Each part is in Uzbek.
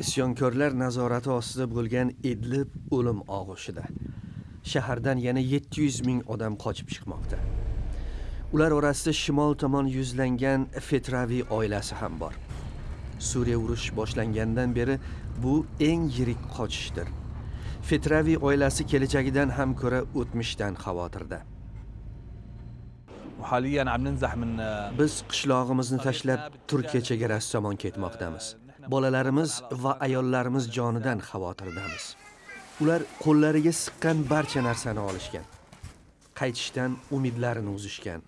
isyonkorlar nazorati ostida bo'lgan Idlib o'lim og'ushida. Shahardan yana 700 ming odam qochib chiqmoqda. Ular orasida shimol tomon yuzlangan Fetravi oilasi ham bor. Suriya urush boshlangandan beri bu eng yirik qochishdir. Fetravi oilasi kelajagidan ham ko'ra o'tmishdan xavotirda. Biz qishlog'imizni tashlab Turkiya chegarasi tomon ketmoqdamiz. Bolalarimiz va ayollarimiz jonidan xavotirdamiz. Ular qo'llariga siqqan barcha narsani olishgan. Qaytishdan umidlarini uzishgan.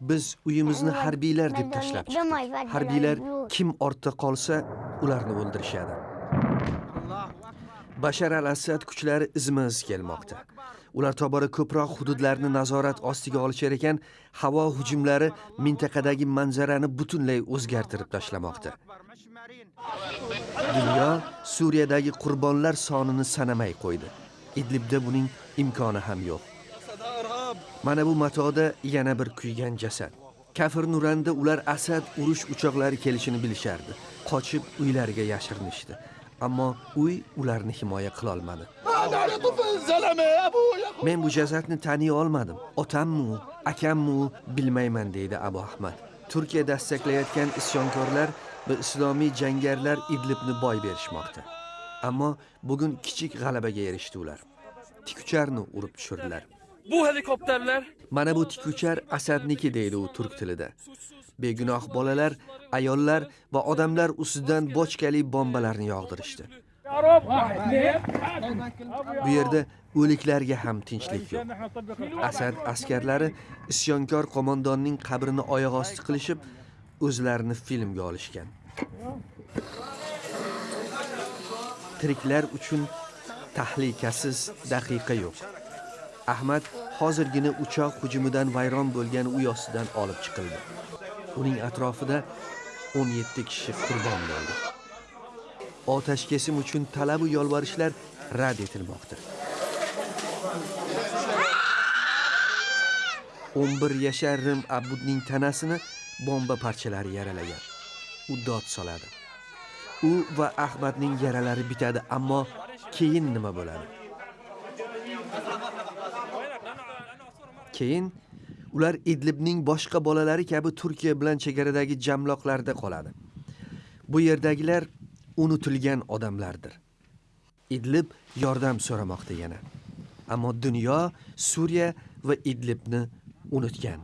Biz uyimizni harbiylar deb tashlab chiqdik. Harbiylar kim ortda qolsa, ularni o'ldirishadi. Bashar al-Assad kuchlari izma-iz kelmoqda. Ular tobora ko'proq hududlarni nazorat ostiga olishar ekan, havo hujumlari mintaqadagi manzarani butunlay o'zgartirib tashlamoqda. Dunyo Suriyadagi qurbonlar sonini sanamay qo'ydi. Idlibda buning imkoni ham yo'q. Mana bu matoda yana bir kuygan jasad. Kafir Nuranda ular Asad urush uchoqlari kelishini bilishardi. Qochib uylariga yashirinishdi. Ammo uy ularni himoya qila olmadi. Men bu jasadni taniy olmadim. Otammi, u, akammi u bilmayman deydi Abu Ahmad. Turkiya dastaklayotgan isyonkorlar va islomiy jangarilar Idlibni boy berishmoqda. Ammo bugun kichik g'alabaga erishdi ular. Tikucharni urib tushirdilar. Bu helikopterler Mana bu tikuchar Asadniki deydi u turk tilida. Begunoh bolalar, ayollar va odamlar ustidan bochkali bombalarni yog'dirishdi. Bu yerda o'liklarga ham tinchlik yo'q. Asad askarlari isyonkor qo'mondonning qabrini oyoq osti qilishib, o'zlarini filmga olishgan. Tiriklar uchun tahlikasiz daqiqa yo'q. Ahmad hozirgina uchoq hujumidan vayron bo'lgan uy ostidan olib chiqildi. Uning atrofida 17 kishi qurbon bo'ldi. Otashkesim uchun talab va yolvorishlar rad etilmoqda. 11 yashar Rim Abudning tanasini bomba parchalari yaralagan. U dod soladi. U va Ahmadning yaralari bitadi, ammo keyin nima bo'ladi? Keyin ular Idlibning boshqa bolalari kabi Turkiya bilan chegaradagi jamloqlarda qoladi. Bu yerdagilar unutilgan odamlardir. Idlib yordam so'ramoqda yana. Ammo dunyo Suriya va Idlibni unutgan.